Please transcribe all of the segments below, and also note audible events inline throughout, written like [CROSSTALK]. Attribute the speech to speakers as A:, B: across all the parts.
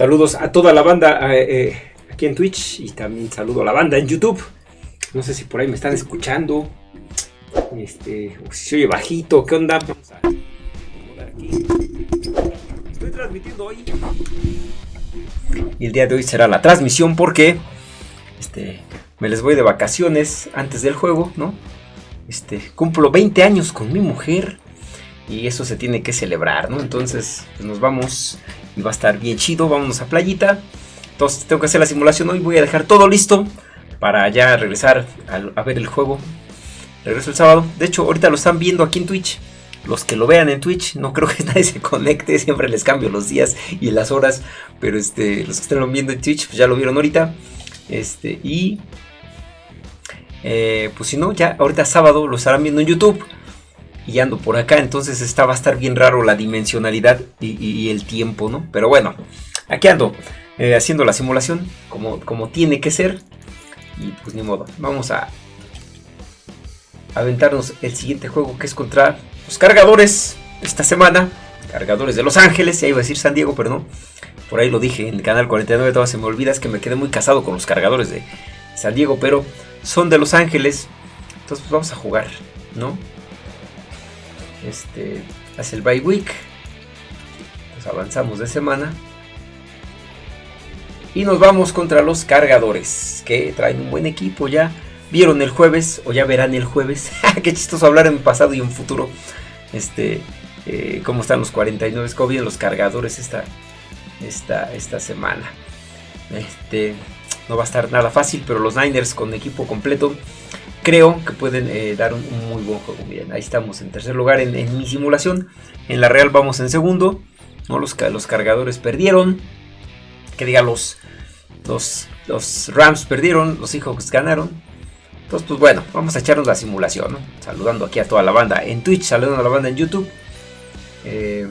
A: Saludos a toda la banda eh, eh, aquí en Twitch y también saludo a la banda en YouTube. No sé si por ahí me están escuchando. Este, o si se oye bajito, ¿qué onda? Vamos a aquí. Estoy transmitiendo hoy. Y el día de hoy será la transmisión porque este, me les voy de vacaciones antes del juego, ¿no? Este, cumplo 20 años con mi mujer y eso se tiene que celebrar, ¿no? Entonces pues nos vamos y va a estar bien chido, vámonos a playita. Entonces tengo que hacer la simulación hoy, voy a dejar todo listo para ya regresar a, ver el juego. Regreso el sábado. De hecho, ahorita lo están viendo aquí en Twitch. Los que lo vean en Twitch, no creo que [LAUGHS] nadie se conecte, siempre les cambio los días y las horas, pero este, los que están viendo en Twitch, pues ya lo vieron ahorita. Este, y eh, pues si no, ya ahorita sábado lo estarán viendo en YouTube y ando por acá, entonces está, va a estar bien raro la dimensionalidad y, el tiempo, ¿no? Pero bueno, aquí ando eh, haciendo la simulación como, como tiene que ser y pues ni modo, vamos a aventarnos el siguiente juego que es contra los cargadores esta semana, cargadores de Los Ángeles, ya iba a decir San Diego, pero no, por ahí lo dije en el canal 49, todavía se me olvida, es que me quedé muy casado con los cargadores de San Diego, pero son de Los Ángeles. Entonces pues vamos a jugar, ¿no? Este, hace el bye week. Pues avanzamos de semana. Y nos vamos contra los cargadores, que traen un buen equipo ya. Vieron el jueves, o ya verán el jueves. [LAUGHS] Qué chistoso hablar en pasado y en futuro. Este, eh, cómo están los 49, cómo vienen los cargadores esta, esta, esta semana. Este, no va a estar nada fácil, pero los Niners con equipo completo creo que pueden eh, dar un, muy buen juego. Miren, ahí estamos en tercer lugar en, mi simulación. En la Real vamos en segundo. ¿no? Los, los cargadores perdieron. Que diga, los, los, los Rams perdieron. Los Seahawks ganaron. Entonces, pues bueno, vamos a echarnos la simulación. Saludando aquí a toda la banda en Twitch, saludando a la banda en YouTube. Eh,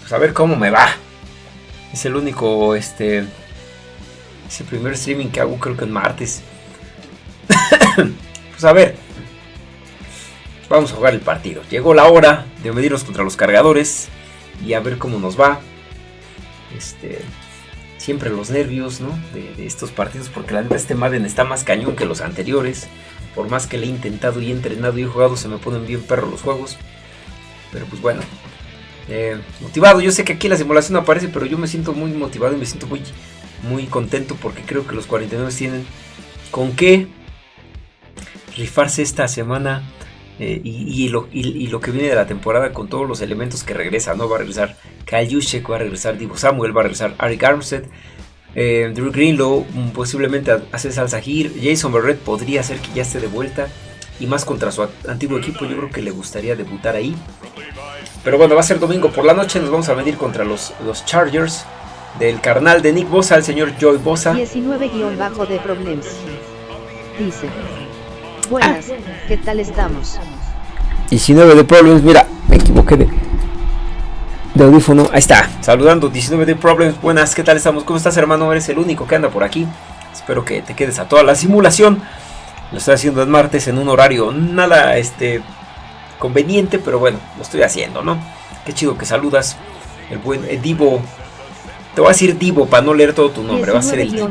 A: pues a ver cómo me va. Es el único, este... Es el primer streaming que hago creo que en martes. [COUGHS] pues a ver. Vamos a jugar el partido. Llegó la hora de medirnos contra los cargadores. Y a ver cómo nos va. Este... Siempre los nervios, ¿no? De, estos partidos. Porque la neta este Madden está más cañón que los anteriores. Por más que le he intentado y he entrenado y he jugado, se me ponen bien perros los juegos. Pero pues bueno, eh, motivado. Yo sé que aquí la simulación aparece, pero yo me siento muy motivado y me siento muy, muy contento porque creo que los 49 tienen con qué rifarse esta semana eh, y, lo, que viene de la temporada con todos los elementos que regresan. ¿no? Va a regresar Kyle Juszczyk, va a regresar Divo Samuel, va a regresar Arik Armstead. Eh, Drew Greenlow, mm, posiblemente hace salsa Gir, Jason Barrett podría ser que ya esté de vuelta y más contra su antiguo equipo, yo creo que le gustaría debutar ahí. Pero bueno, va a ser domingo por la noche. Nos vamos a medir contra los, los Chargers del carnal de Nick Bosa, el señor Joy Bosa.
B: 19-bajo de Problems. Dice. Buenas, ¿qué tal estamos?
A: 19 de Problems, mira, me equivoqué de, de audífono. Ahí está, saludando. 19 de Problems, buenas, ¿qué tal estamos? ¿Cómo estás, hermano? Eres el único que anda por aquí. Espero que te quedes a toda la simulación. Lo estoy haciendo el martes en un horario nada este conveniente, pero bueno, lo estoy haciendo, ¿no? Qué chido que saludas. El buen Divo. Te voy a decir Divo para no leer todo tu nombre, va a ser el Divo.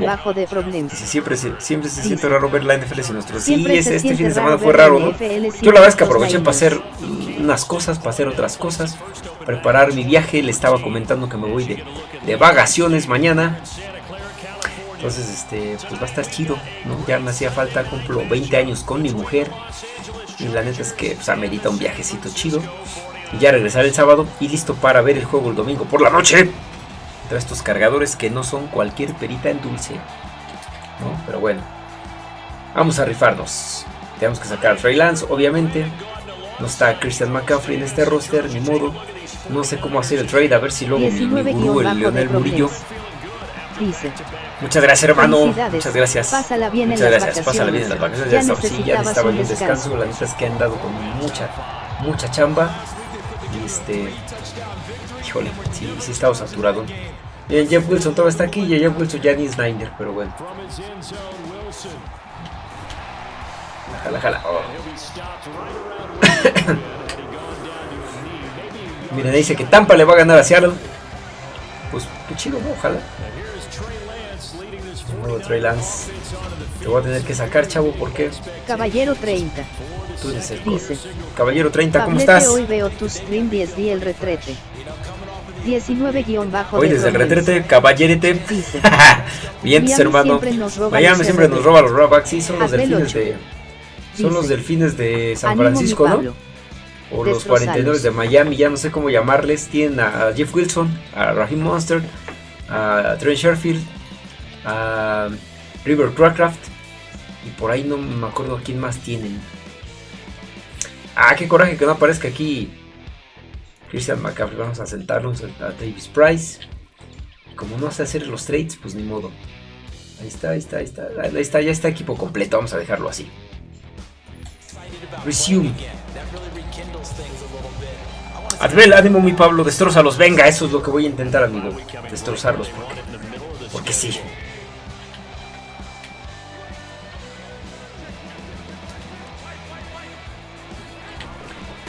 A: siempre, se, siempre se siente raro ver la NFL sin nuestro. Sí, este fin de semana fue raro, ¿no? Yo la verdad es que aproveché para hacer unas cosas, para hacer otras cosas, preparar mi viaje. Le estaba comentando que me voy de, de vacaciones mañana. Entonces, este, pues va a estar chido, ¿no? Ya me hacía falta, cumplo 20 años con mi mujer. Y la neta es que pues, amerita un viajecito chido. Y ya regresar el sábado y listo para ver el juego el domingo por la noche. Entre estos cargadores que no son cualquier perita en dulce. ¿no? Pero bueno. Vamos a rifarnos. Tenemos que sacar a Trey Lance, obviamente. No está Christian McCaffrey en este roster, ni modo. No sé cómo hacer el trade, a ver si luego mi, gurú, el Leonel Murillo. Muchas gracias, hermano. Muchas gracias.
B: Pásala bien
A: Muchas gracias. Pásala bien en las vacaciones. Ya, estaba, sí, ya necesitaba un descanso. La neta es que han dado con mucha, mucha chamba. Y este. Híjole, sí, sí estado saturado. Bien, Jeff Wilson todavía está aquí y Jeff Wilson ya ni Snyder, pero bueno. Jala, jala. Oh. [COUGHS] Mira, dice que Tampa le va a ganar a Seattle. qué chido, ¿no? Ojalá. Nuevo Trey Lance. Te voy a tener que sacar, chavo, ¿por qué?
B: Caballero 30.
A: Tú eres el
B: Dice.
A: Caballero 30, ¿cómo estás?
B: Hoy veo tu stream 10 di el retrete. 19 guion bajo
A: Hoy
B: de
A: desde el
B: Problems.
A: retrete, caballerete. [LAUGHS] Bien, hermano. Miami siempre nos roba los robacks. Sí, son los delfines de. Son los delfines de San Francisco, ¿no? O los
B: Destrozalos.
A: 49 de Miami, ya no sé cómo llamarles. Tienen a Jeff Wilson, a Raheem Monster, a Trent Sherfield, a River Crackraft. Y por ahí no me acuerdo quién más tienen. Ah, qué coraje que no aparezca aquí Christian McCaffrey. Vamos a sentarnos a Davis Price. Como no sé hacer los trades, pues ni modo. Ahí está, ahí está, ahí está. Ahí está, ya está equipo completo. Vamos a dejarlo así. Resume. Advel, ánimo mi Pablo, destrózalos. Venga, eso es lo que voy a intentar, amigo. Destrozarlos. Porque sí.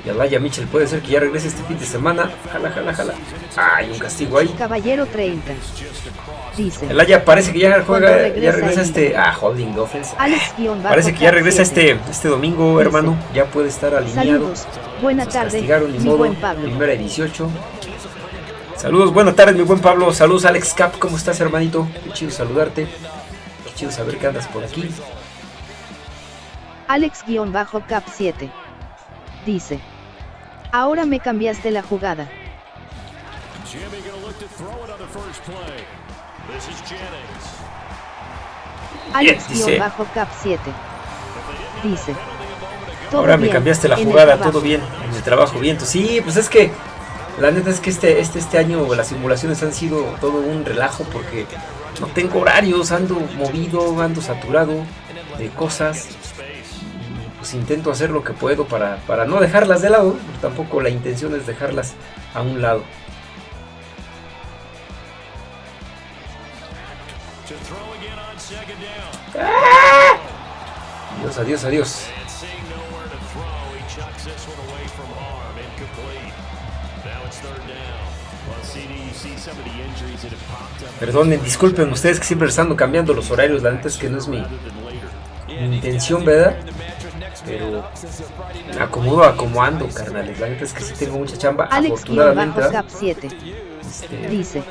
A: Y Alaya Mitchell puede ser que ya regrese este fin de semana. Jala, jala, jala. Hay un castigo ahí.
B: Caballero 30. Dice.
A: Alaya parece que ya juega, ya
B: regresa
A: este. Ah, holding offense.
B: Alex
A: Parece que ya regresa
B: 7.
A: este, este domingo,
B: Dice.
A: hermano. Ya puede estar alineado.
B: Saludos. Buena tarde.
A: castigaron,
B: Mi
A: modo.
B: buen Pablo.
A: Primera y 18. Saludos, buenas tardes, mi buen Pablo. Saludos, Alex Cap. ¿Cómo estás, hermanito? Qué chido saludarte. Qué chido saber que andas por aquí.
B: Alex guion bajo Cap 7. Dice. Ahora me cambiaste la jugada.
C: Jimmy gonna look to throw it on the first play. This is Jennings.
B: Alex
A: dice.
B: bajo Cap 7. Dice. Todo
A: Ahora me cambiaste la jugada, todo bien. En el trabajo, bien. Sí, pues es que la neta es que este, este, este año las simulaciones han sido todo un relajo porque no tengo horarios, ando movido, ando saturado de cosas. Pues intento hacer lo que puedo para, para no dejarlas de lado. Tampoco la intención es dejarlas a un lado. Adiós, adiós, adiós. Perdonen, disculpen ustedes que siempre ando cambiando los horarios. La neta es que no es mi intención, ¿verdad? Pero acomodo a como ando, carnales. La neta es que sí tengo mucha chamba.
B: Alex guion
A: afortunadamente,
B: bajo
A: ¿verdad?
B: Cap 7.
A: Este,
B: Dice.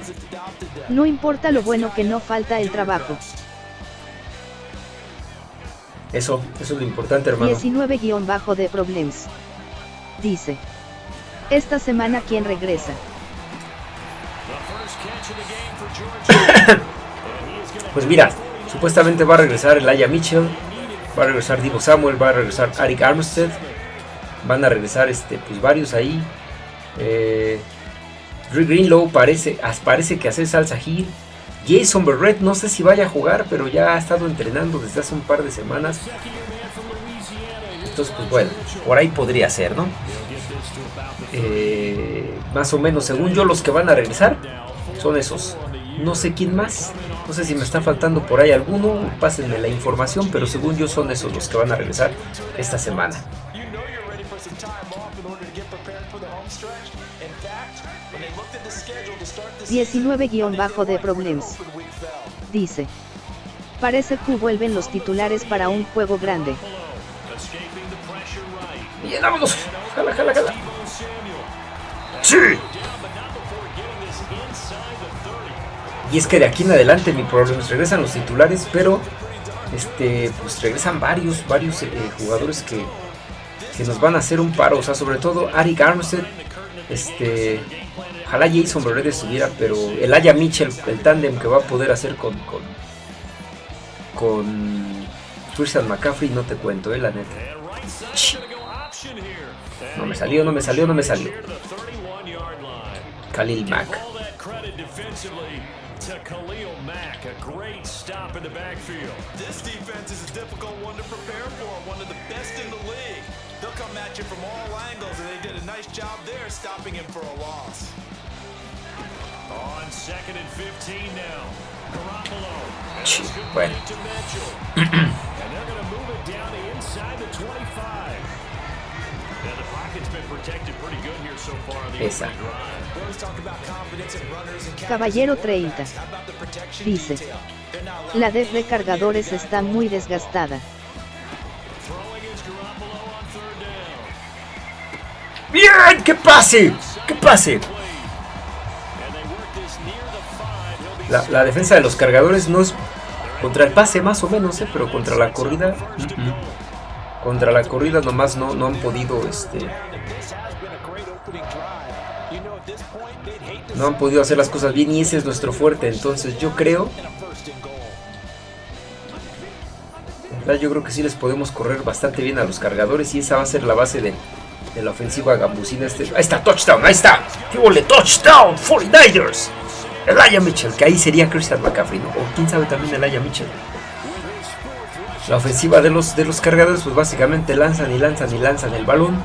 B: No importa lo bueno que no falta el trabajo.
A: eso, eso es lo importante, hermano.
B: 19 guion bajo de Problems. Dice. Esta semana quién regresa. [COUGHS]
A: Pues mira, supuestamente va a regresar el Aya Mitchell, va a regresar Divo Samuel, va a regresar Arik Armstead, van a regresar este, pues varios ahí. Eh, Drew Greenlow parece, parece que hace salsa Hill. Jason Berrett, no sé si vaya a jugar, pero ya ha estado entrenando desde hace un par de semanas. Entonces, pues bueno, por ahí podría ser, ¿no? Eh, más o menos, según yo, los que van a regresar son esos. No sé quién más. No sé si me está faltando por ahí alguno. Pásenme la información, pero según yo son esos los que van a regresar esta semana.
D: You know you're ready for some time off in order to get prepared for the home stretch. In fact, when they looked at the schedule to start the
B: 19 guion bajo de Problems. Dice. Parece que vuelven los titulares para un juego grande.
A: Bien, vámonos. Jala, jala, jala. Sí. Y es que de aquí en adelante mi problema es regresan los titulares, pero este pues regresan varios, varios eh, jugadores que, que nos van a hacer un paro. O sea, sobre todo Arik Armstead, este, ojalá Jason Berrett estuviera, pero el Aya Mitchell, el tándem que va a poder hacer con con, con Christian McCaffrey, no te cuento, eh, la neta. No me salió, no me salió, no me salió.
C: here to the 31 yard line.
A: Khalil Mack.
C: All that credit defensively to Khalil Mack. A great stop in the backfield.
D: This defense is a difficult one to prepare for, one of the best in the league. They'll come at you from all angles, and they did a nice job there stopping him for a loss.
C: On second and 15 now. Garoppolo. And
A: Ch-
C: it's good
A: bueno.
C: to Mitchell. [CLEARS THROAT] and they're going to move it down to inside the 25. And
B: Caballero
D: catchers.
B: 30.
D: How about the protection
B: Dice. La def de cargadores está muy desgastada.
A: ¡Bien! ¡Qué pase! ¡Qué pase! La, la defensa de los cargadores no es contra el pase más o menos, ¿eh? pero contra la corrida... mm, mm. Contra la corrida nomás no, no han podido este, no han podido hacer las cosas bien y ese es nuestro fuerte. Entonces yo creo, yo creo que sí les podemos correr bastante bien a los cargadores y esa va a ser la base de, de la ofensiva gambusina. Este, ahí está, touchdown, ahí está. ¡Qué touchdown! 49ers. Elijah Mitchell, que ahí sería Christian McCaffrey, ¿no? O quién sabe también Elijah Mitchell. La ofensiva de los, de los cargadores, pues básicamente lanzan y lanzan y lanzan el balón.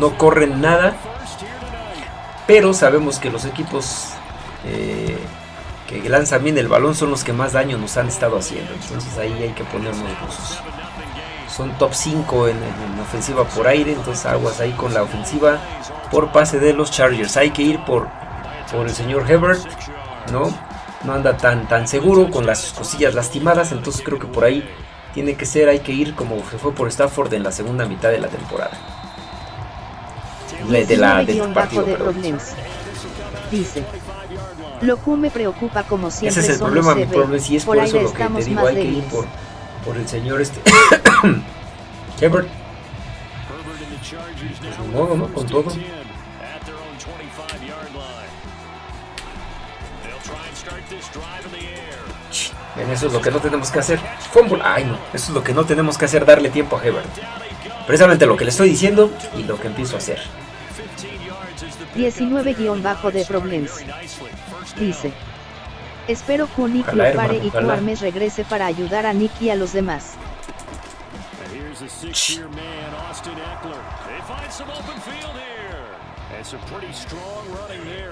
A: No corren nada. Pero sabemos que los equipos eh, que lanzan bien el balón son los que más daño nos han estado haciendo. Entonces ahí hay que ponernos buzos. Son top 5 en, en ofensiva por aire. Entonces aguas ahí con la ofensiva por pase de los Chargers. Hay que ir por, por el señor Hebert. ¿no? No anda tan, tan seguro con las cosillas lastimadas. Entonces creo que por ahí tiene que ser. Hay que ir como se fue por Stafford en la segunda mitad de la temporada. De, de la, del
B: 19
A: partido,
B: de. Dice. Lo que me preocupa como siempre
A: Ese es el problema, mi problema. Y es por,
B: por
A: eso lo que te digo. Hay que ir por, por el señor este. [COUGHS]
C: Herbert
A: Pues ¿no?
C: with
A: Con todo. Ven, eso es lo que no tenemos que hacer. Fumble. Ay, no. Eso es lo que no tenemos que hacer, darle tiempo a Hebert. Precisamente lo que le estoy diciendo y lo que empiezo a hacer.
C: 15 yards is the
B: 19 guion bajo de
C: down.
B: Dice. Espero que Nick
A: Ojalá,
B: lo pare
A: hermano,
B: y que. Armes regrese para ayudar a Nick y a los demás.
C: And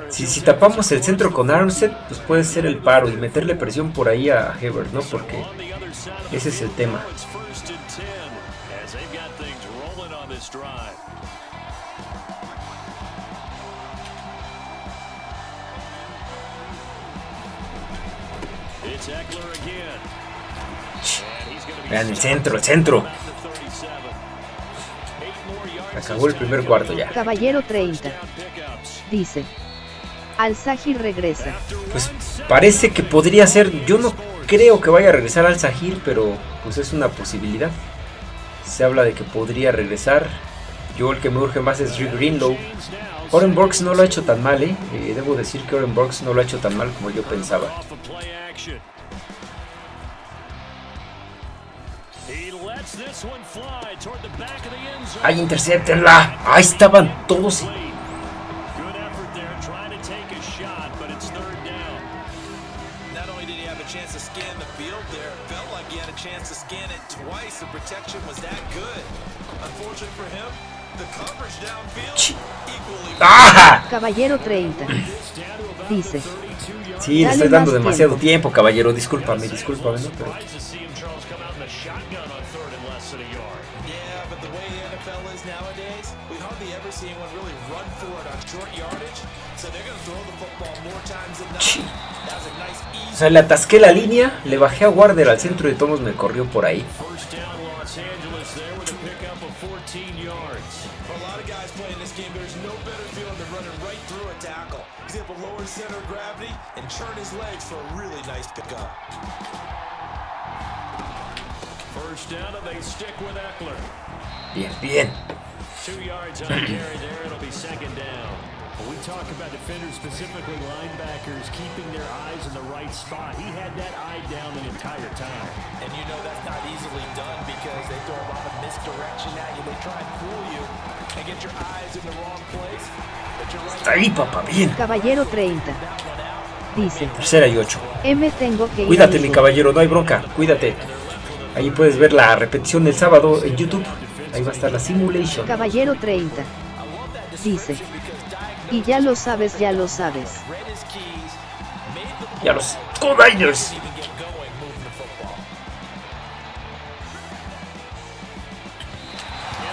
A: Si, si tapamos el centro con Armstead, pues puede ser el paro y meterle presión por ahí a Hebert, ¿no? Porque ese es el tema.
C: It's first and 10 as they've got things rolling on this drive. It's Eckler again. And he's gonna be
A: Vean el centro, el centro. Acabó el primer cuarto ya.
B: Caballero 30.
C: pickups.
B: Dice. Al-Sahir regresa.
A: Pues parece que podría ser. Yo no creo que vaya a regresar al Sahir, pero pues es una posibilidad. Se habla de que podría regresar. Yo el que me urge más es Rick Greenlow. Oren Burks no lo ha hecho tan mal, ¿eh? Eh, Debo decir que Oren Burks no lo ha hecho tan mal como yo pensaba. ¡Ay, interceptenla! Ahí estaban todos. ¡Ah!
B: Caballero 30. Dice.
A: Sí, le estoy dando demasiado
B: tiempo.
A: tiempo, caballero. Discúlpame, discúlpame, ¿no? Pero le atasqué la línea, le bajé a Warder al centro y Tomos me corrió por ahí.
C: First down, Los Angeles there with a pickup of 14 yards.
D: For a lot of guys playing this game, there's no better feeling than running right through a tackle. He's able to lower his center of gravity and churn his legs for a really nice pickup.
C: First down, and they stick with Eckler.
A: Bien, bien.
C: We talk about defenders, specifically linebackers, keeping their eyes in the right spot, he had that eye down the entire time.
D: And you know that's not easily done because they throw a lot of misdirection at you. They try and fool you and get your eyes in the wrong place. But you're right.
A: Está ahí, papá, bien.
B: Caballero 30. Dice.
A: Tercera y ocho.
B: M tengo que ir
A: Cuídate, mi caballero, no hay bronca, cuídate. Ahí puedes ver la repetición del sábado en YouTube. Ahí va a estar la simulation.
B: Caballero 30. Dice. Y ya lo sabes, ya lo sabes.
D: The
A: Ya los Niners.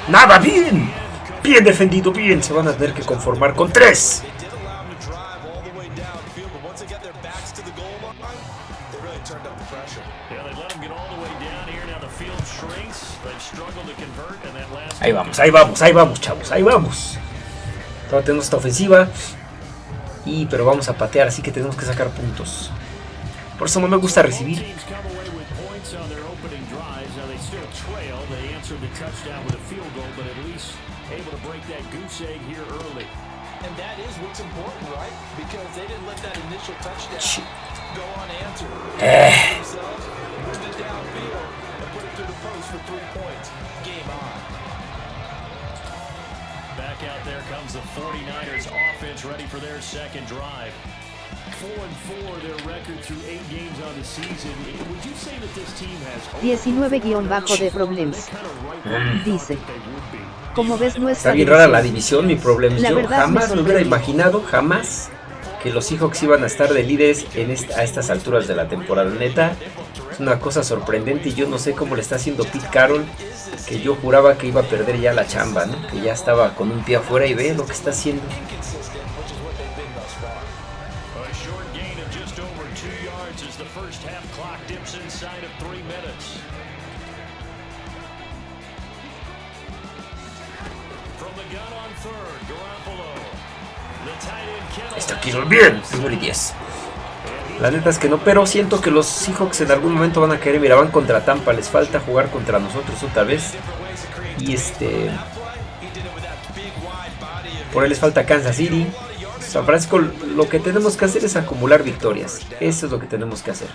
A: Nada, bien. Bien defendido, bien. Se van a tener que conformar con tres. Ahí vamos, ahí vamos, ahí vamos, chavos, ahí vamos. Todavía tenemos esta ofensiva. Y pero vamos a patear, así que tenemos que sacar puntos. Por eso no me gusta recibir.
D: unanswered.
A: Eh,
C: Back out there comes the 49ers offense ready for their second drive. Four and four, their record through eight games on the season. Would you say that this team has
B: 19-de problems.
C: you
B: Dice. Como ves no
A: está bien rara la división, mi problema.
B: La
A: Yo jamás me hubiera imaginado, jamás, que los Seahawks iban a estar de líderes en esta- a estas alturas de la temporada. Neta, es una cosa sorprendente y yo no sé cómo le está haciendo Pete Carroll, que yo juraba que iba a perder ya la chamba, ¿no? Que ya estaba con un pie afuera y ve lo que está haciendo. Está Kittle bien, primero y 10. La neta es que no, pero siento que los Seahawks en algún momento van a caer. Mira, van contra Tampa, les falta jugar contra nosotros otra vez. Y este, por ahí les falta Kansas City. San Francisco, lo que tenemos que hacer es acumular victorias. Eso es lo que tenemos que hacer.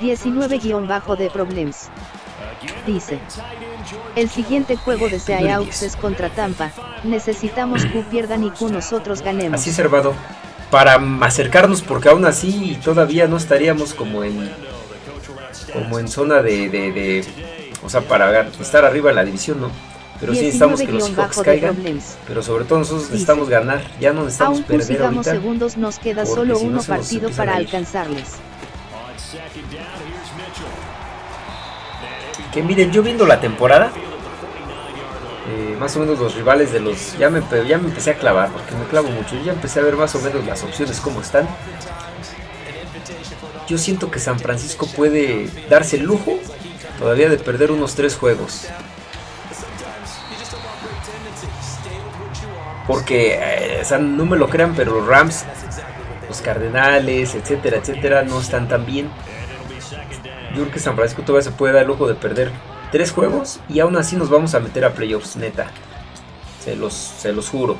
B: 19-de problems. Dice. El siguiente juego de Seahawks es contra Tampa. Necesitamos que pierdan y que nosotros ganemos.
A: Así es, Hervado. Para acercarnos, porque aún así todavía no estaríamos como en, como en zona de, de- de- o sea, para estar arriba en la división, ¿no? Pero sí necesitamos que los Seahawks caigan. Pero sobre todo nosotros necesitamos ganar. Ya no necesitamos
B: Aún
A: perder ahorita.
B: segundos nos queda solo
A: si no
B: uno partido para alcanzarles.
A: Que miren, yo viendo la temporada, eh, más o menos los rivales de los... Ya me, ya me empecé a clavar, porque me clavo mucho. Yo ya empecé a ver más o menos las opciones como están. Yo siento que San Francisco puede darse el lujo todavía de perder unos tres juegos. Porque, eh, no me lo crean, pero los Rams, los Cardenales, etcétera, etcétera, no están tan bien. Yo creo que San Francisco todavía se puede dar el lujo de perder tres juegos y aún así nos vamos a meter a playoffs, neta. Se los, se los juro.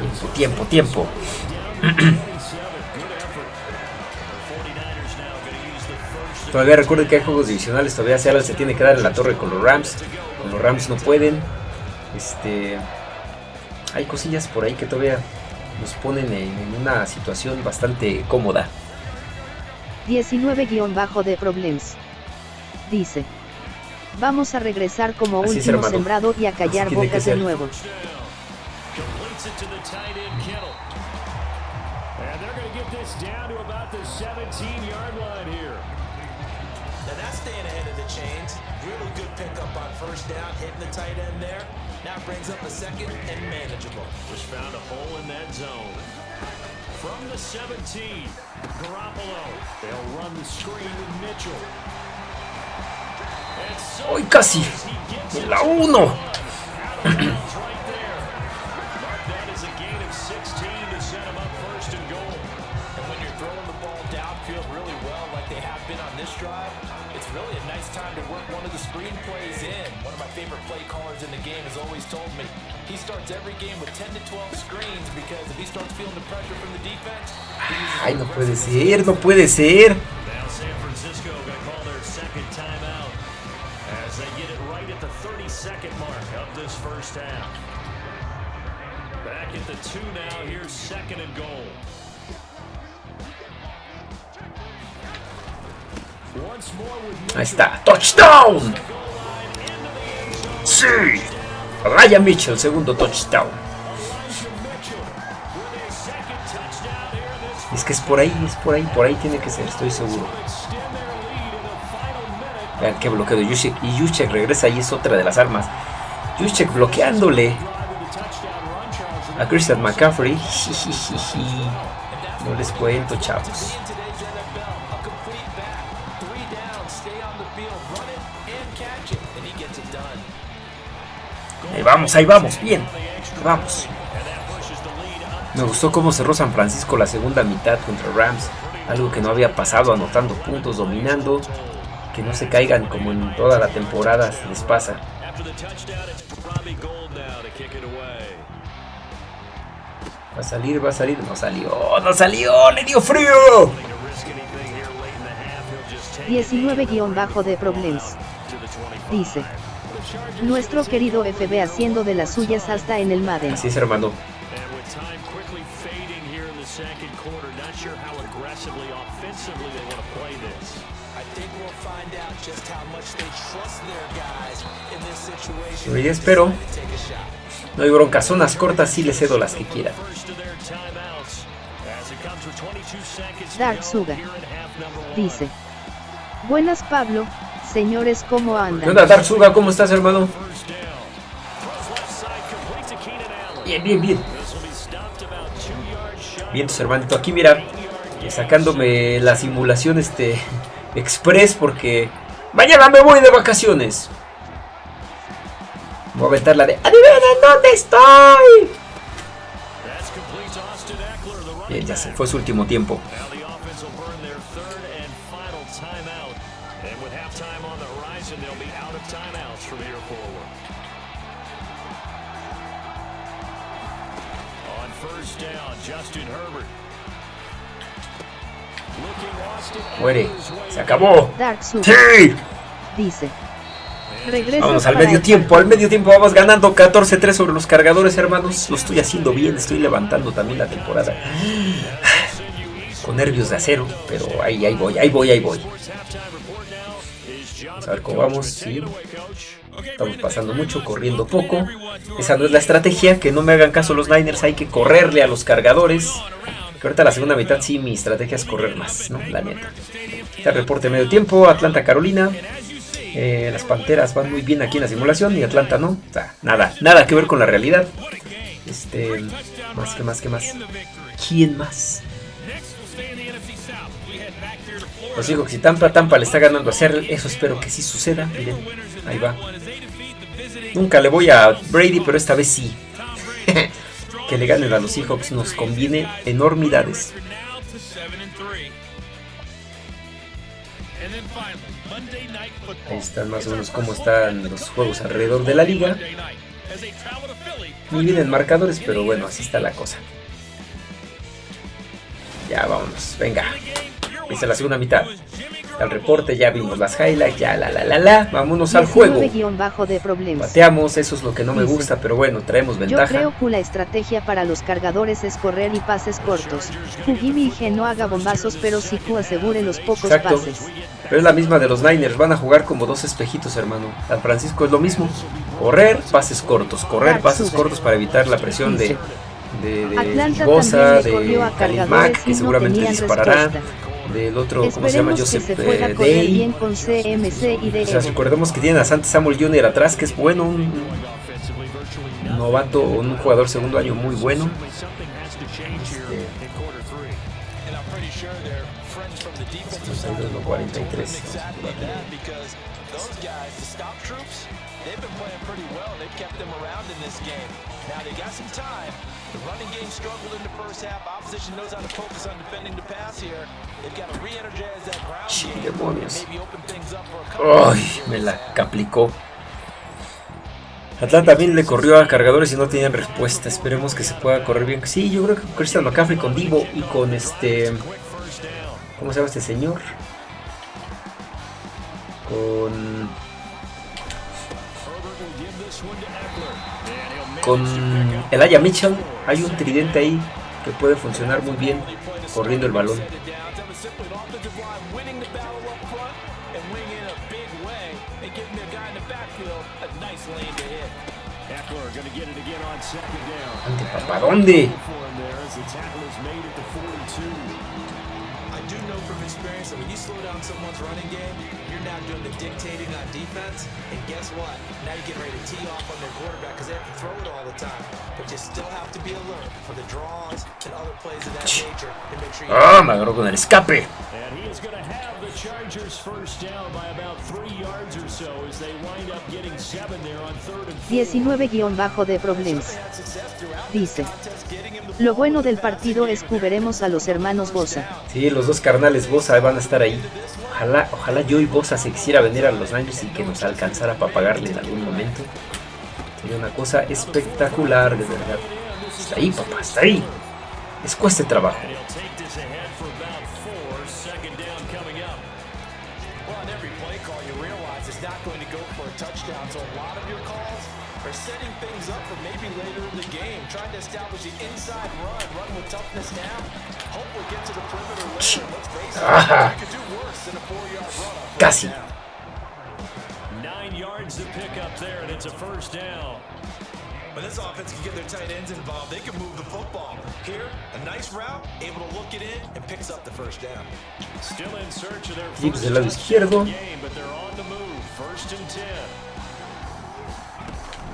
A: Tiempo, tiempo, tiempo.
C: Down to 27. Good effort. The 49ers now going to use the first
A: Todavía recuerden que hay juegos divisionales, todavía Seattle se tiene que dar en la torre con los Rams. Con los Rams no pueden. Este, hay cosillas por ahí que todavía nos ponen en, una situación bastante cómoda.
B: 19-de problems. Dice. Vamos a regresar como
A: Así es,
B: último
A: hermano.
B: sembrado y a callar bocas de nuevo.
C: completes it to the tight end Kittle. And they're going to get this down to about the 17-yard line here.
D: Now that's staying ahead of the chains. Really good pickup on first down, hitting the tight end there. Now brings up a second and manageable.
C: Just found a hole in that zone. From the 17, Garoppolo. They'll run the screen with Mitchell. And so
A: ¡Hoy casi! ¡En la 1!
C: out of bounds right there. Mark that a gain of 16 to set him up first and goal.
D: And when you're throwing the ball downfield really well, like they have been on this drive, it's really a nice time to work one of the screen plays in. One of my favorite play callers in the game has always told me he starts every game with 10 to 12 screens because if he starts feeling the pressure from the defense, he uses
A: ¡Ay, no puede ser! ¡No puede ser!
C: Now San Francisco going to call their second timeout as they get it right at the 32nd mark of this first half. Back at the two now. Here's second and goal. Once more with
A: Ahí está. ¡Touchdown! ¡Sí! Ryan Mitchell, segundo touchdown. Es que es por ahí, es por ahí, por ahí tiene que ser, estoy seguro. Vean qué bloqueo de Juszczyk. Y Juszczyk regresa y es otra de las armas. Juszczyk bloqueándole a Christian McCaffrey. [LAUGHS] No les cuento, chavos. Ahí vamos, ahí vamos, bien. Vamos. Me gustó cómo cerró San Francisco la segunda mitad contra Rams. Algo que no había pasado, anotando puntos, dominando. Que no se caigan como en toda la temporada les pasa. Va a salir, va a salir. No salió, no salió, le dio frío.
B: 19- de Problems. Dice. Nuestro querido FB haciendo de las suyas hasta en el Madden.
A: Así es, hermano. Yo espero. No hay broncas, zonas cortas sí le cedo las que quiera.
B: Dark Suga. Dice. Buenas Pablo, señores, ¿cómo andan?
A: ¿Qué onda Dark? ¿Cómo estás hermano? Bien, bien, bien. Bien, hermanito. Aquí mira, sacándome la simulación este [LAUGHS] express porque mañana me voy de vacaciones. Voy a aventar la de ¡Adivinen dónde estoy! Bien, ya se fue su último tiempo. Muere. Se acabó. ¡Sí!
B: Dice.
A: Vamos al medio tiempo, al medio tiempo vamos ganando 14-3 sobre los cargadores, hermanos. Lo estoy haciendo bien, estoy levantando también la temporada. [SIGHS] Con nervios de acero, pero ahí, ahí voy, ahí voy, ahí voy. Vamos a ver cómo vamos. Sí. Estamos pasando mucho, corriendo poco. Esa no es la estrategia, que no me hagan caso los Niners, hay que correrle a los cargadores. Ahorita la segunda mitad sí mi estrategia es correr más, ¿no? La neta. Este reporte medio tiempo, Atlanta, Carolina. Eh, las Panteras van muy bien aquí en la simulación y Atlanta no. O sea, nada, nada que ver con la realidad. Este, más que más que más. ¿Quién más? Os digo que si Tampa, Tampa le está ganando a hacer eso espero que sí suceda. Miren, ahí va. Nunca le voy a Brady, pero esta vez sí. [LAUGHS] que le ganen a los Seahawks nos conviene enormidades. Ahí están más o menos cómo están los juegos alrededor de la liga. Muy bien en marcadores, pero bueno, así está la cosa. Ya vámonos, venga. Esta la segunda mitad al reporte, ya vimos las highlights, ya la la la la, vámonos al juego.
B: De
A: Bateamos, eso es lo que no me gusta, pero bueno, traemos ventaja.
B: Yo creo que la estrategia para los cargadores es correr y pases cortos. Jimmy y no haga bombazos, pero sí que asegure los pocos pases.
A: Pero es la misma de los Niners, van a jugar como dos espejitos, hermano. San Francisco es lo mismo. Correr, pases cortos, correr, pases cortos para evitar la presión de de, de Bosa, de Mac, que seguramente disparará del otro, ¿cómo se llama? Joseph eh, Day.
B: Con CMC y
A: o sea, recordemos que tienen a Santi Samuel Jr. atrás, que es bueno, un, novato, un jugador segundo año muy bueno. Este, 43. They've been playing pretty well. They've kept them around in this game. Now they got some time. The running game struggled in the first half. Opposition knows how to focus on defending the pass here. They've got to re-energize that ground game. demonios. Maybe open things up for a couple Ay, me la caplicó. Atlanta también le corrió a cargadores y no tenían respuesta. Esperemos que se pueda correr bien. Sí, yo creo que Christian McCaffrey con Divo y con este... ¿Cómo se llama este señor? Con... Con el Aya Mitchell hay un tridente ahí que puede funcionar muy bien corriendo el balón. Ante papá, ¿dónde?
C: the tackle is made at the 42.
D: I do know from experience that when you slow down someone's running game, now doing the dictating on defense. And guess what? Now you're getting ready to tee off on their quarterback because they have to throw it all the time. But you still have to be alert for the draws and other plays of that nature to make sure you
A: Ah, me agarró con el escape.
C: And he is going to have the Chargers first down by about three yards or so as they wind up getting seven there on third and four.
B: 19-de Problems. Dice. Lo bueno del partido es que veremos a los hermanos Bosa.
A: Sí, los dos carnales Bosa van a estar ahí. Ojalá, ojalá yo y Bosa se quisiera venir a los años y que nos alcanzara para pagarle en algún momento. Sería una cosa espectacular, de verdad. Está ahí, papá, está ahí. Les cueste trabajo.
D: Trying to establish the inside run, run with toughness now. Hopefully get to the perimeter later. Let's face it, you could do worse than a four-yard run. on
A: Casi.
C: Nine yards to pick up there, and it's a first down.
D: When this offense can get their tight ends involved, they can move the football. Here, a nice route, able to look it in, and picks up the first down.
C: Still in search of their first
A: del lado izquierdo.
C: game, but they're on the move. First and ten.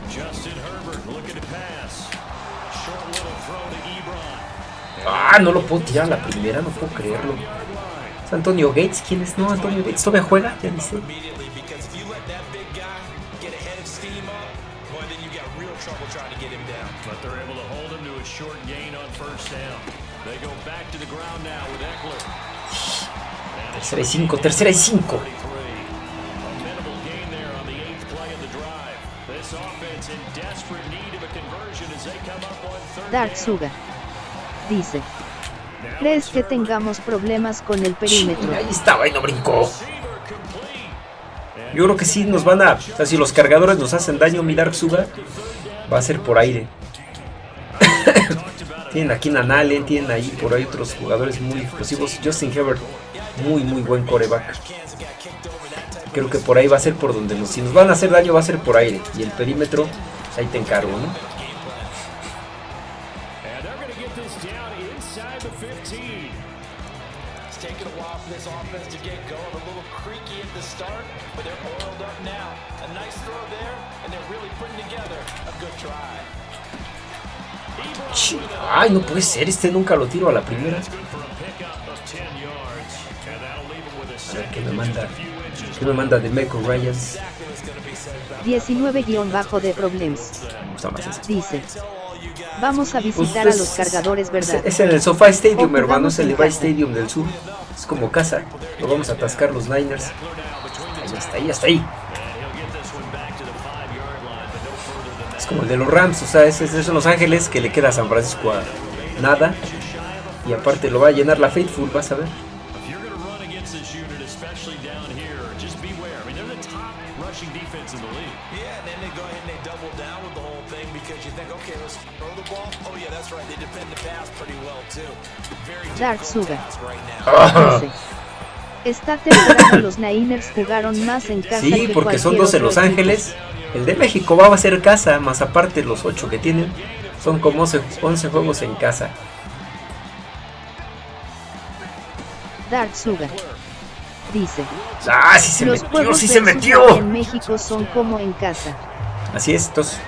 C: Justin Herbert looking to pass.
A: Ah, no lo puedo tirar a la primera, no puedo creerlo. ¿Es Antonio Gates? ¿Quién es? No, Antonio Gates. ¿Todavía juega? Ya
C: dice.
A: Tercera y cinco, tercera y cinco.
C: Up on third
B: Dark
C: down.
B: Suga. Dice. ¿Crees que tengamos problemas con el perímetro?
A: Ahí estaba y no brincó. Yo creo que sí nos van a... O sea, si los cargadores nos hacen daño, mi Dark Suga, va a ser por aire. [LAUGHS] tienen aquí a Allen, tienen ahí por ahí otros jugadores muy explosivos. Justin Herbert, muy, muy buen coreback. Creo que por ahí va a ser por donde nos... Si nos van a hacer daño, va a ser por aire. Y el perímetro, ahí te encargo, ¿no? Ay, no puede ser, este nunca lo tiro a la primera.
C: A pickup of 10 yards. And that'll leave him with a
A: A ver qué me
C: and
A: manda. ¿Qué me manda de Meco Ryan?
D: Exactly what's going to be said about
B: 19-de Problems. Dice. Vamos a
A: Pues,
B: visitar a los cargadores,
A: Es,
B: ¿verdad?
A: es en el SoFi Stadium, hermano, es el Levi. Stadium del sur. Es como casa. Lo vamos a atascar los Niners. Ahí está, ahí está, ahí. Es como el de los Rams, o sea, es en Los Ángeles que le queda a San Francisco a nada. Y aparte lo va a llenar la Faithful, vas a ver.
C: If you're going to run against this unit, especially down here, just beware. I mean, they're the top rushing defense in the league.
D: Yeah, and then they go ahead and they double down with the whole thing because you think, okay, let's throw the ball. Oh yeah, that's right. They defend the pass pretty well too. Very
B: Dark Suga. Esta temporada los Niners jugaron más en casa
A: Sí,
B: que
A: porque son
B: cualquier
A: dos en Los
B: equipo.
A: El de México va a ser casa, más aparte los ocho que tienen. Son como 11 11 juegos en casa.
B: Dark Suga. Dice.
A: ¡Ah, sí se
B: Los
A: metió! ¡Sí se metió!
B: en México son como en casa.
A: Así es, estos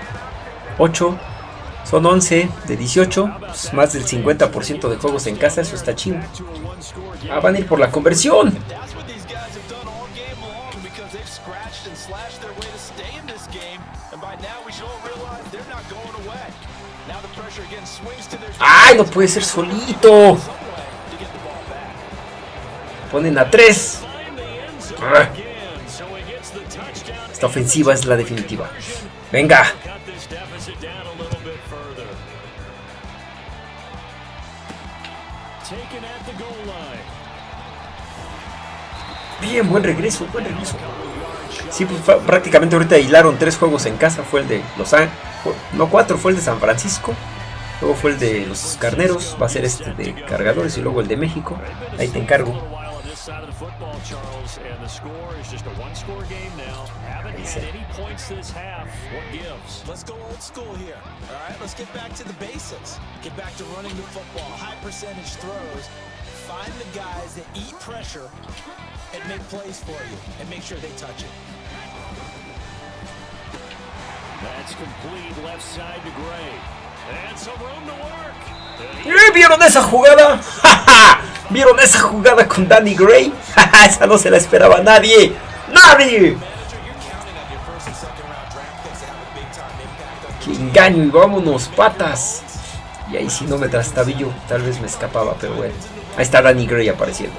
A: 8 son 11 de 18, pues, más del 50% de juegos en casa, eso está chido. Ah, van a ir por la conversión. ¡Ay, no puede ser solito! Ponen a 3. Ah,
C: Again, so he gets the touchdown.
A: Esta ofensiva es la definitiva. Venga. Bien, buen regreso, buen regreso. Sí, pues prácticamente ahorita hilaron tres juegos en casa. Fue el de Los Ángeles, no cuatro, fue el de San Francisco. Luego fue el de los Carneros, va a ser este de Cargadores y luego el de México. Ahí te encargo.
D: Find the guys that eat pressure and make plays for you, and make sure they touch it.
C: That's complete left side to Gray.
A: ¡Eh! ¿Vieron esa jugada? [LAUGHS] ¿Vieron esa jugada con Danny Gray? [LAUGHS] Esa no se la esperaba nadie. ¡Nadie! ¡Qué engaño! Y vámonos, patas. Y ahí si no me trastabillo, tal vez me escapaba, pero bueno. Ahí está Danny Gray apareciendo.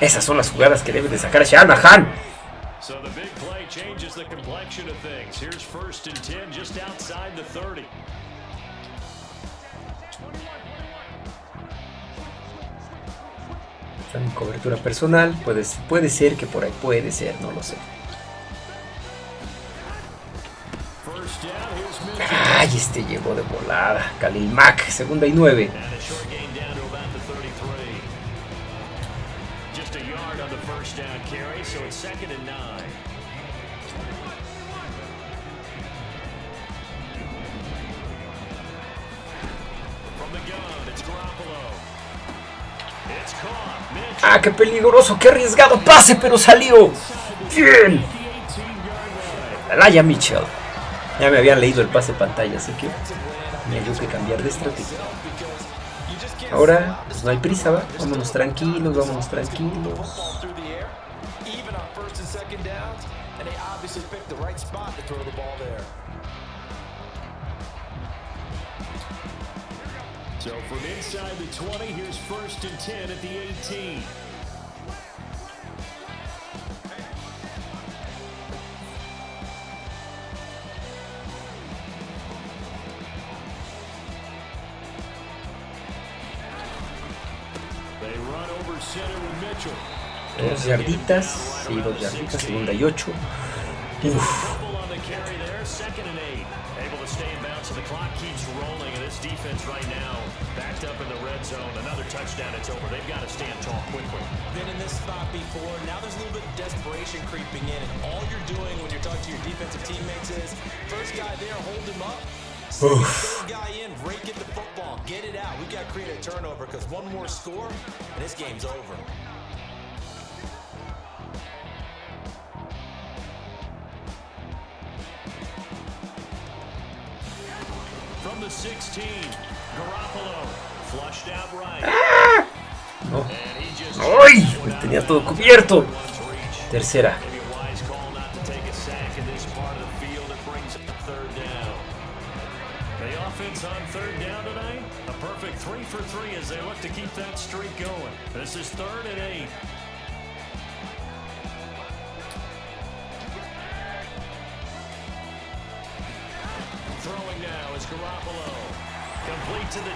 A: Esas son las jugadas que debe de sacar Shanahan.
C: So the big play changes the complexion of things. Here's first and 10 just outside the 30.
A: Están en cobertura personal. Puede, puede ser que por ahí puede ser, no lo sé. Ay, este llegó de volada. Khalil Mack, segunda y nueve.
C: And a short gain down to about the 33. Just a yard on the first down carry, so it's second and
A: Ah, qué peligroso, qué arriesgado pase, pero salió. Bien. Alaya Mitchell. Ya me habían leído el pase pantalla, así que tenía yo que cambiar de estrategia. Ahora, pues no hay prisa, ¿va? Vámonos tranquilos, vámonos tranquilos.
C: So from inside the 20, here's first and 10 at the 18. They run over center with Mitchell.
A: Dos yarditas, sí, dos yarditas, segunda y ocho. Uf,
C: the clock keeps rolling, and this defense right now backed up in the red zone. Another touchdown, it's over. They've got to stand tall quickly.
D: Been in this spot before. Now there's a little bit of desperation creeping in, and all you're doing when you're talking to your defensive teammates is first guy there, hold him up. Second, third guy in, rake it the football, get it out. We've got to create a turnover because one more score, and this game's over.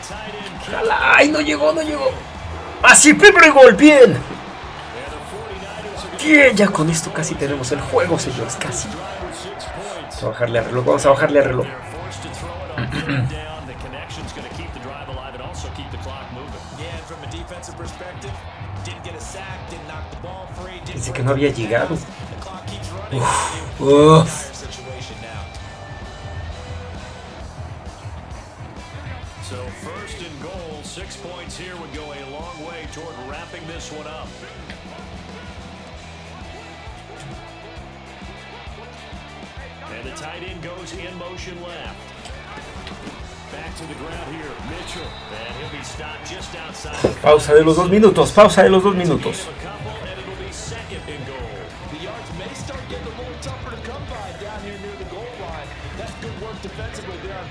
C: Tight end.
A: ¡Jala! ¡Ay, no llegó, no llegó! ¡Así, primer gol! ¡Bien!
C: And the 49ers are
A: Bien, ya con esto casi tenemos el juego, señores, casi. Vamos a bajarle a reloj, vamos a bajarle a reloj.
C: They're forced to throw it on third
D: there on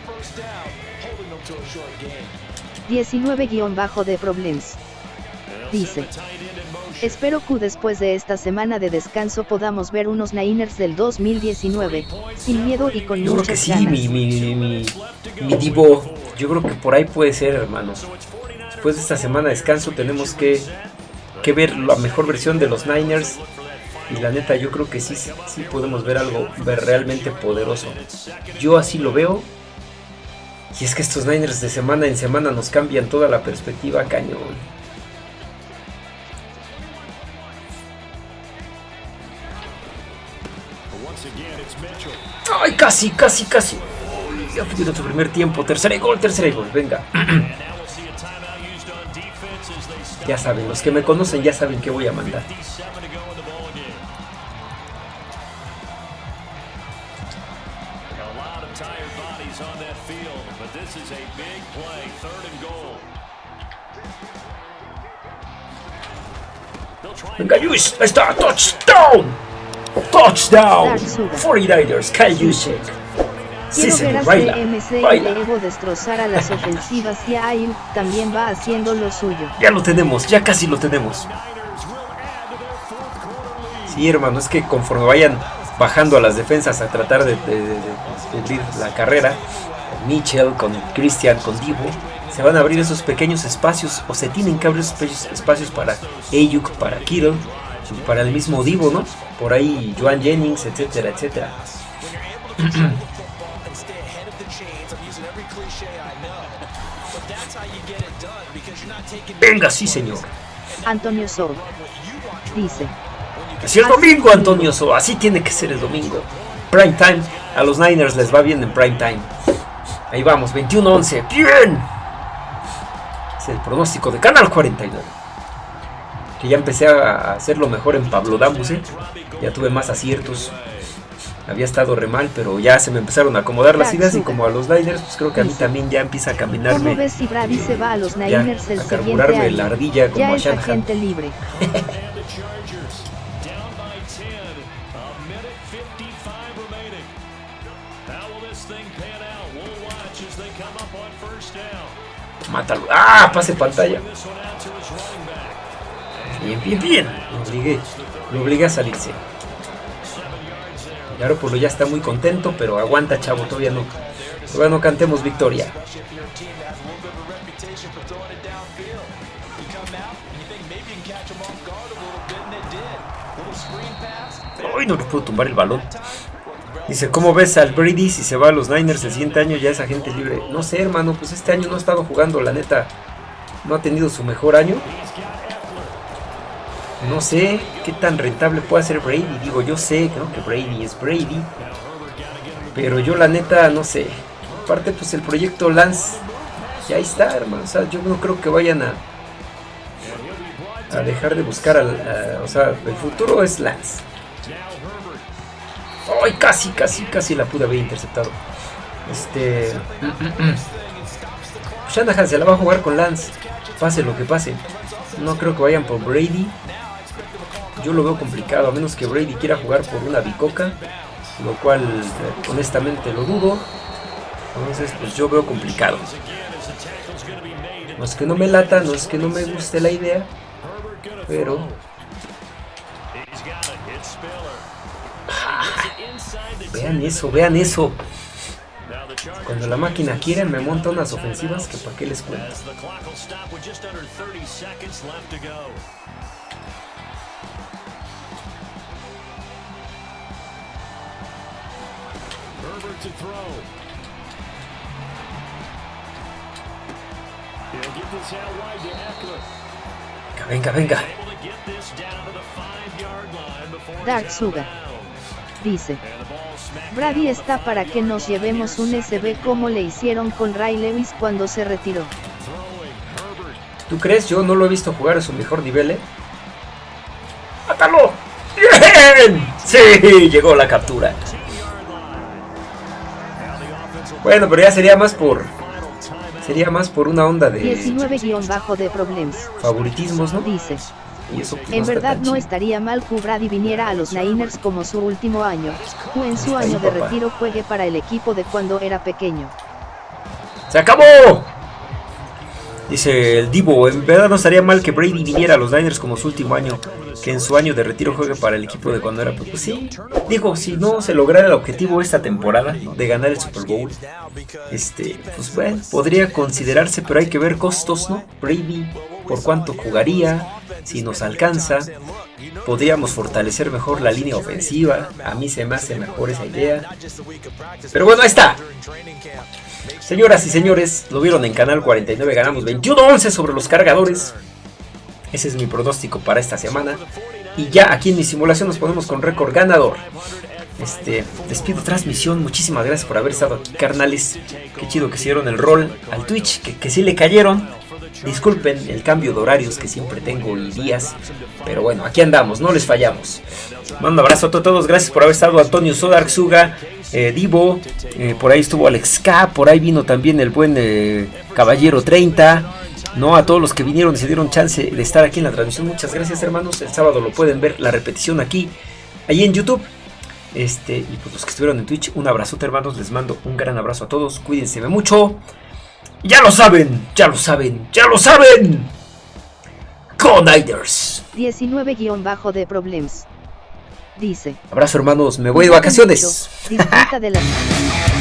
D: first down, holding them to a short game.
B: 19-de problems. Dice. Espero que después de esta semana de descanso podamos ver unos Niners del 2019, sin miedo y con
A: Yo creo que
B: muchas
A: sí,
B: ganas.
A: mi, mi, mi, mi Divo. Yo creo que por ahí puede ser, hermano. Después de esta semana de descanso tenemos que, que ver la mejor versión de los Niners. Y la neta, yo creo que sí, sí podemos ver algo ver realmente poderoso. Yo así lo veo. Y es que estos Niners de semana en semana nos cambian toda la perspectiva cañón. Ay, casi, casi, casi. Ya fue nuestro primer tiempo. Tercer gol, tercer gol. Venga. [CLEARS THROAT] ya saben, los que me conocen ya saben que voy a mandar. Venga, Luis, ahí está, touchdown. Touchdown. 49ers, Kyle Juszczyk.
B: Quiero ver a CMC y Evo destrozar a las ofensivas y Ayuk también va haciendo lo suyo.
A: Ya lo tenemos, ya casi lo tenemos. Sí, hermano, es que conforme vayan bajando a las defensas a tratar de, de- de- de la carrera, Mitchell con Christian, con Divo, se van a abrir esos pequeños espacios, o se tienen que abrir esos espacios para Ayuk, para Kittle, para el mismo Divo, ¿no? Por ahí Joan Jennings, etcétera, etcétera. [CLEARS THROAT] Venga, sí, señor.
B: Antonio Sol dice,
A: Así el domingo, Antonio So, así tiene que ser el domingo. Prime time, a los Niners les va bien en prime time. Ahí vamos, 21-11, bien. Es el pronóstico de Canal 49. Que ya empecé a hacerlo mejor en Pablo Dambus, ¿eh? Ya tuve más aciertos. Había estado re mal, pero ya se me empezaron a acomodar las ideas y como a los Niners, pues creo que a mí también ya empieza a
B: ¿cómo
A: caminarme.
B: ves si Brady se va a los
A: Ya,
B: Niners el
A: a
B: siguiente
A: carburarme
B: año?
A: la ardilla como
B: ya
A: a
B: es
A: Shanahan.
B: agente libre.
C: And the Chargers [LAUGHS] down by 10. A minute 55 remaining. How will this thing pan out? We'll watch as they come up on first down.
A: Mátalo. ¡Ah! Pase pantalla. Bien, bien, bien. Lo obligué, lo obligué a salirse. Garoppolo ya está muy contento, pero aguanta, chavo, todavía no. Todavía no cantemos victoria.
D: Especially if you're a team that has a little bit of a reputation for throwing it downfield. You come out and you think maybe you can catch them off guard a little bit, and it did. Little screen pass.
A: Uy, no le puedo tumbar el balón. Dice, ¿cómo ves al Brady si se va a los Niners el siguiente año ya es agente libre? No sé, hermano, pues este año no ha estado jugando, la neta. No ha tenido su mejor año. No sé qué tan rentable puede ser Brady. Digo, yo sé ¿no? que Brady es Brady. Pero yo la neta no sé. Aparte, pues el proyecto Lance. Ya está, hermano. O sea, yo no creo que vayan a. A dejar de buscar al. o sea, el futuro es Lance. ¡Ay! Casi, casi, casi la pude haber interceptado. Este. Shanahan se la va a jugar con Lance. Pase lo que pase. No creo que vayan por Brady. Yo lo veo complicado, a menos que Brady quiera jugar por una bicoca. Lo cual, honestamente, lo dudo. Entonces, pues yo veo complicado. No es que no me lata, no es que no me guste la idea. Pero
C: the
A: vean eso, vean eso. Cuando la máquina quiere me monta unas ofensivas que para qué les cuento.
C: To go. Herbert to throw. He'll get this out wide to Eckler.
A: Venga, venga.
B: Dark Suga. Dice, Brady está para que nos llevemos un SB como le hicieron con Ray Lewis cuando se retiró.
A: ¿Tú crees? Yo no lo he visto jugar a su mejor nivel, ¿eh? ¡Mátalo! ¡Bien! Sí, llegó la captura. Bueno, pero ya sería más por... Sería más por una onda de
B: 19- de problemas.
A: favoritismos, ¿no?
B: Dice,
A: Y eso pues, no
B: en verdad no estaría mal que Brady viniera a los Niners como su último año, o en su
A: Está ahí,
B: año de
A: papá.
B: retiro juegue para el equipo de cuando era pequeño.
A: ¡Se acabó! Dice el Divo, en verdad no estaría mal que Brady viniera a los Niners como su último año, que en su año de retiro juegue para el equipo de cuando era pues, pues sí. Digo, si no se lograra el objetivo esta temporada de ganar el Super Bowl, este, pues bueno, podría considerarse, pero hay que ver costos, ¿no? Brady, por cuánto jugaría, si nos alcanza. Podríamos fortalecer mejor la línea ofensiva. A mí se me hace mejor esa idea. Pero bueno, ahí está. Señoras y señores, lo vieron en Canal 49, ganamos 21-11 sobre los cargadores. Ese es mi pronóstico para esta semana. Y ya aquí en mi simulación nos ponemos con récord ganador. Este, despido transmisión, muchísimas gracias por haber estado aquí, carnales. Qué chido que hicieron el rol al Twitch, que, que sí le cayeron. Disculpen el cambio de horarios que siempre tengo y días. Pero bueno, aquí andamos, no les fallamos. Mando abrazo a todos, gracias por haber estado Antonio Sodarzuga, eh, Divo, eh, por ahí estuvo Alex K, por ahí vino también el buen eh, Caballero 30. No, a todos los que vinieron y se dieron chance de estar aquí en la transmisión, muchas gracias hermanos. El sábado lo pueden ver la repetición aquí, ahí en YouTube. Este, y pues los que estuvieron en Twitch, un abrazote hermanos, les mando un gran abrazo a todos, cuídense mucho. Ya lo saben, ya lo saben, ya lo saben. Coniders.
B: 19- de Problems. Dice.
A: Abrazo hermanos, me voy de vacaciones.
B: Disfruta de la [LAUGHS]